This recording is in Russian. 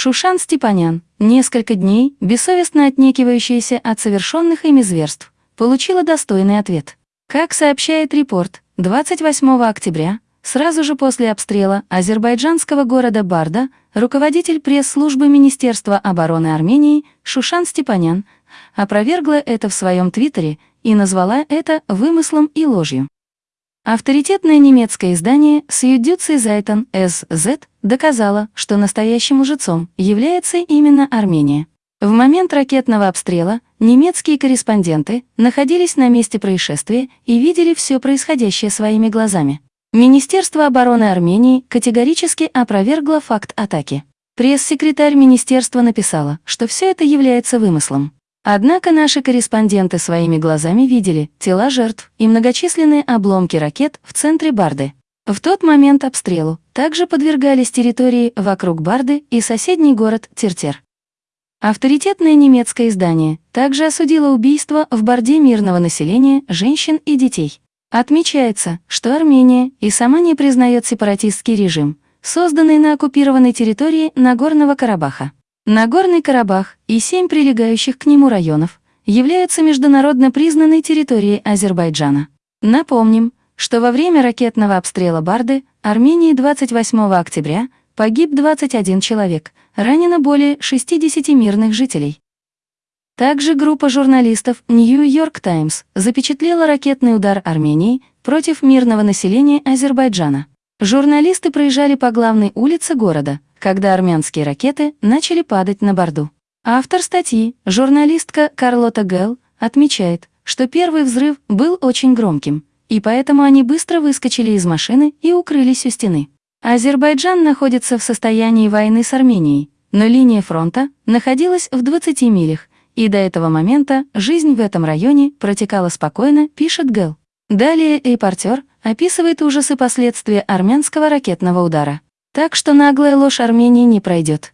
Шушан Степанян, несколько дней, бессовестно отнекивающаяся от совершенных ими зверств, получила достойный ответ. Как сообщает репорт, 28 октября, сразу же после обстрела азербайджанского города Барда, руководитель пресс-службы Министерства обороны Армении Шушан Степанян опровергла это в своем твиттере и назвала это вымыслом и ложью. Авторитетное немецкое издание Süddeutsche Zeitung SZ доказало, что настоящим лжецом является именно Армения. В момент ракетного обстрела немецкие корреспонденты находились на месте происшествия и видели все происходящее своими глазами. Министерство обороны Армении категорически опровергло факт атаки. Пресс-секретарь министерства написала, что все это является вымыслом. Однако наши корреспонденты своими глазами видели тела жертв и многочисленные обломки ракет в центре Барды. В тот момент обстрелу также подвергались территории вокруг Барды и соседний город Тертер. Авторитетное немецкое издание также осудило убийство в Борде мирного населения, женщин и детей. Отмечается, что Армения и сама не признает сепаратистский режим, созданный на оккупированной территории Нагорного Карабаха. Нагорный Карабах и семь прилегающих к нему районов являются международно признанной территорией Азербайджана. Напомним, что во время ракетного обстрела Барды Армении 28 октября погиб 21 человек, ранено более 60 мирных жителей. Также группа журналистов New York Times запечатлела ракетный удар Армении против мирного населения Азербайджана. Журналисты проезжали по главной улице города, когда армянские ракеты начали падать на Борду. Автор статьи, журналистка Карлота Гелл, отмечает, что первый взрыв был очень громким, и поэтому они быстро выскочили из машины и укрылись у стены. Азербайджан находится в состоянии войны с Арменией, но линия фронта находилась в 20 милях, и до этого момента жизнь в этом районе протекала спокойно, пишет Гэл. Далее репортер описывает ужасы последствия армянского ракетного удара. Так что наглая ложь Армении не пройдет.